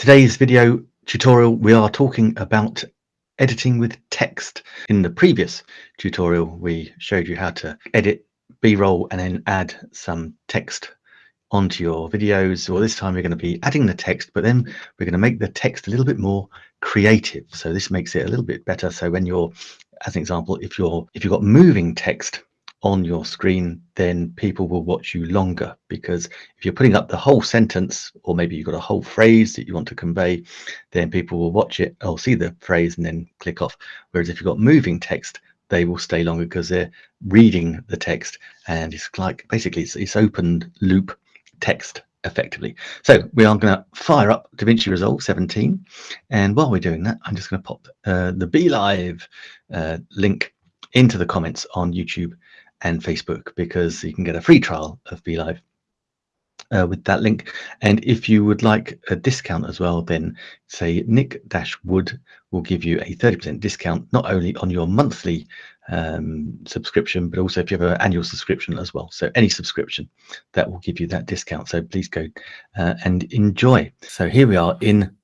Today's video tutorial, we are talking about editing with text. In the previous tutorial, we showed you how to edit B-roll and then add some text onto your videos. Well, this time we're going to be adding the text, but then we're going to make the text a little bit more creative. So this makes it a little bit better. So when you're, as an example, if you're if you've got moving text on your screen, then people will watch you longer because if you're putting up the whole sentence, or maybe you've got a whole phrase that you want to convey, then people will watch it or see the phrase and then click off. Whereas if you've got moving text, they will stay longer because they're reading the text and it's like basically it's, it's open loop text effectively. So we are going to fire up DaVinci Resolve 17 and while we're doing that I'm just going to pop uh, the BeLive uh, link into the comments on YouTube and Facebook because you can get a free trial of BeLive uh, with that link. And if you would like a discount as well, then say Nick Dash Wood will give you a 30% discount, not only on your monthly um, subscription, but also if you have an annual subscription as well. So any subscription that will give you that discount. So please go uh, and enjoy. So here we are in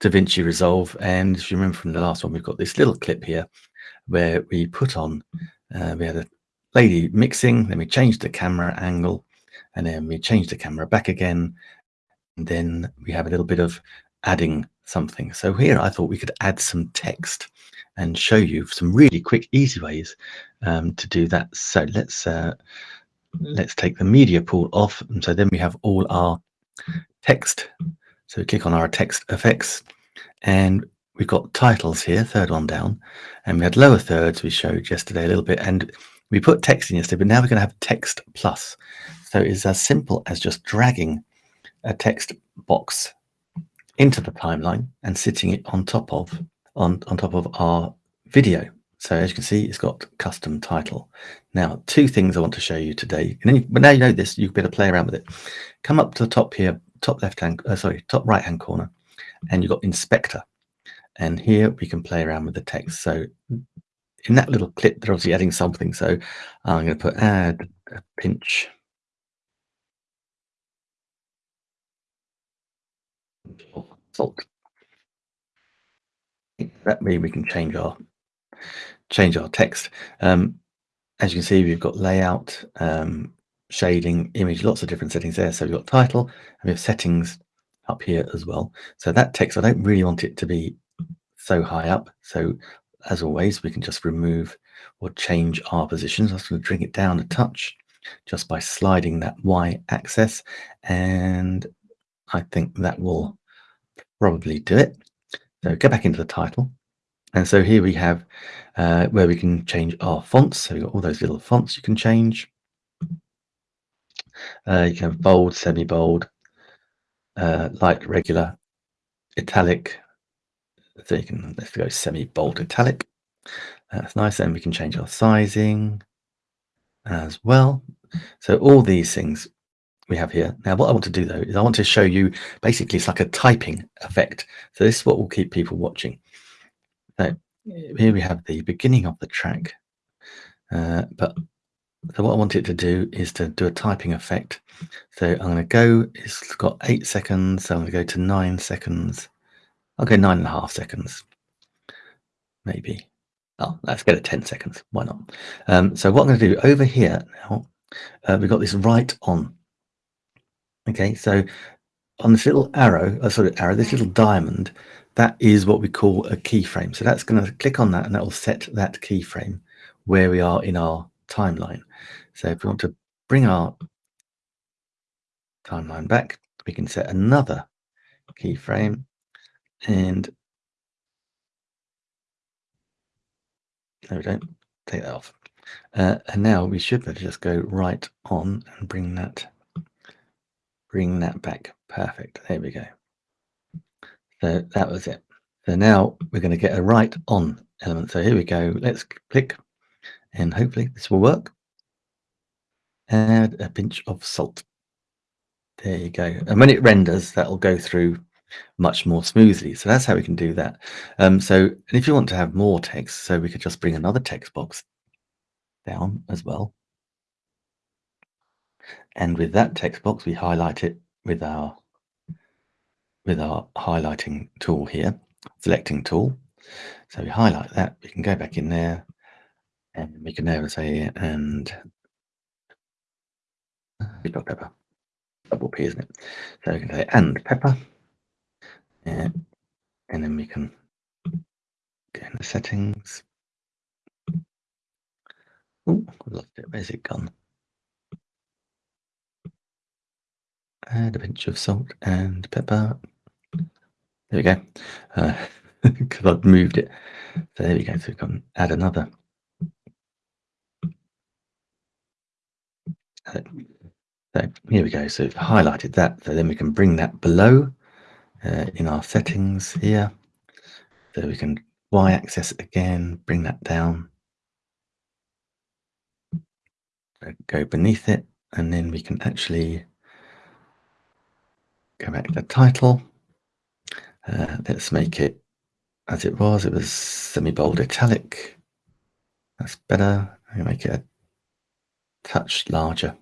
DaVinci Resolve. And if you remember from the last one, we've got this little clip here where we put on, uh, we had a lady mixing, then we change the camera angle, and then we change the camera back again. And then we have a little bit of adding something. So here I thought we could add some text and show you some really quick, easy ways um, to do that. So let's uh, let's take the media pool off. And so then we have all our text. So we click on our text effects and we've got titles here, third one down, and we had lower thirds we showed yesterday a little bit. And we put text in yesterday, but now we're going to have text plus. So it's as simple as just dragging a text box into the timeline and sitting it on top of on, on top of our video. So as you can see, it's got custom title. Now, two things I want to show you today. And then you, but now you know this, you better play around with it. Come up to the top here, top left hand, uh, sorry, top right hand corner, and you've got inspector. And here we can play around with the text. So in that little clip, they're obviously adding something. So I'm going to put add a pinch. Salt. That way we can change our change our text. Um, as you can see, we've got layout, um, shading, image, lots of different settings there. So we've got title and we have settings up here as well. So that text, I don't really want it to be so high up. So as always, we can just remove or change our positions. I'm just going to bring it down a touch just by sliding that Y axis. And I think that will probably do it. So go back into the title. And so here we have uh, where we can change our fonts. So we've got all those little fonts you can change. Uh, you can have bold, semi-bold, uh, light, regular, italic, so you can let's go semi-bold italic. That's nice. And we can change our sizing as well. So all these things we have here. Now, what I want to do though is I want to show you basically it's like a typing effect. So this is what will keep people watching. So here we have the beginning of the track. Uh, but so what I want it to do is to do a typing effect. So I'm going to go, it's got eight seconds. So I'm going to go to nine seconds. I'll go nine and a half seconds, maybe. Oh, let's get it 10 seconds. Why not? Um, so what I'm going to do over here now, uh, we've got this write on. Okay, so on this little arrow, uh, sorry, arrow, this little diamond, that is what we call a keyframe. So that's going to click on that and that will set that keyframe where we are in our timeline. So if we want to bring our timeline back, we can set another keyframe and there we don't take that off. Uh, and now we should better just go write on and bring that bring that back. Perfect. There we go. So that was it. So now we're going to get a write on element. So here we go. Let's click and hopefully this will work. Add a pinch of salt. There you go. And when it renders, that will go through much more smoothly. So that's how we can do that. Um, so and if you want to have more text, so we could just bring another text box down as well. And with that text box, we highlight it with our with our highlighting tool here, selecting tool. So we highlight that, we can go back in there and we can now say, and pepper, double P, isn't it? So we can say, and pepper, yeah. and then we can go in the settings. Oh, I lost it. Where's it gone? Add a pinch of salt and pepper. There we go. Because uh, I've moved it. So there we go. So we can add another. So here we go. So we've highlighted that. So then we can bring that below uh, in our settings here. So we can y-axis again, bring that down. Go beneath it, and then we can actually go back to the title. Uh, let's make it as it was. It was semi-bold italic. That's better. I make it a touch larger.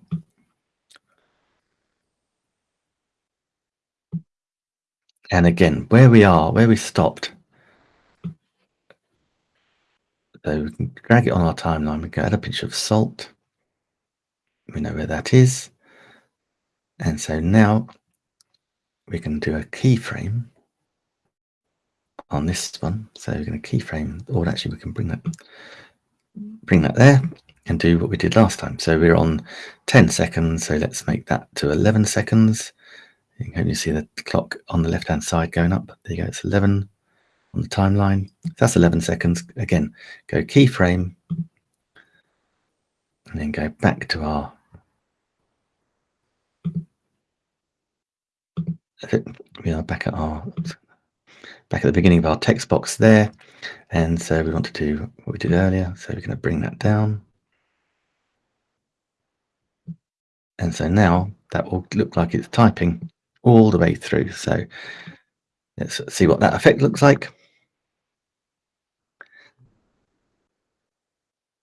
And again, where we are, where we stopped. So we can drag it on our timeline. We can add a pinch of salt. We know where that is. And so now we can do a keyframe on this one. So we're going to keyframe, or actually we can bring that bring that there and do what we did last time. So we're on 10 seconds. So let's make that to 11 seconds. You can see the clock on the left hand side going up. There you go. It's 11 on the timeline. That's 11 seconds. Again, go keyframe and then go back to our we are back at our back at the beginning of our text box there. And so we want to do what we did earlier. So we're going to bring that down. And so now that will look like it's typing all the way through. So let's see what that effect looks like.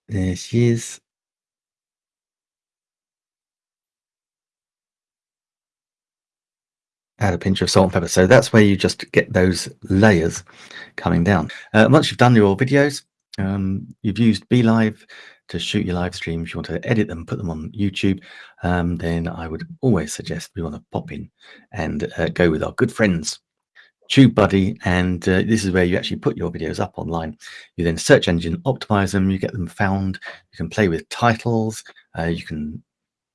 There she is. add a pinch of salt and pepper. So that's where you just get those layers coming down. Uh, once you've done your videos, um, you've used BeLive to shoot your live streams, you want to edit them, put them on YouTube, um, then I would always suggest we want to pop in and uh, go with our good friends TubeBuddy, and uh, this is where you actually put your videos up online. You then search engine optimize them, you get them found, you can play with titles, uh, you can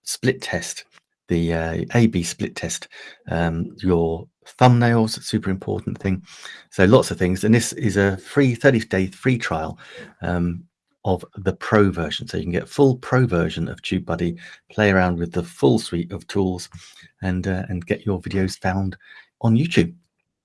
split test the uh, A/B split test, um, your thumbnails, super important thing. So lots of things, and this is a free 30-day free trial um, of the Pro version. So you can get full Pro version of TubeBuddy, play around with the full suite of tools, and uh, and get your videos found on YouTube.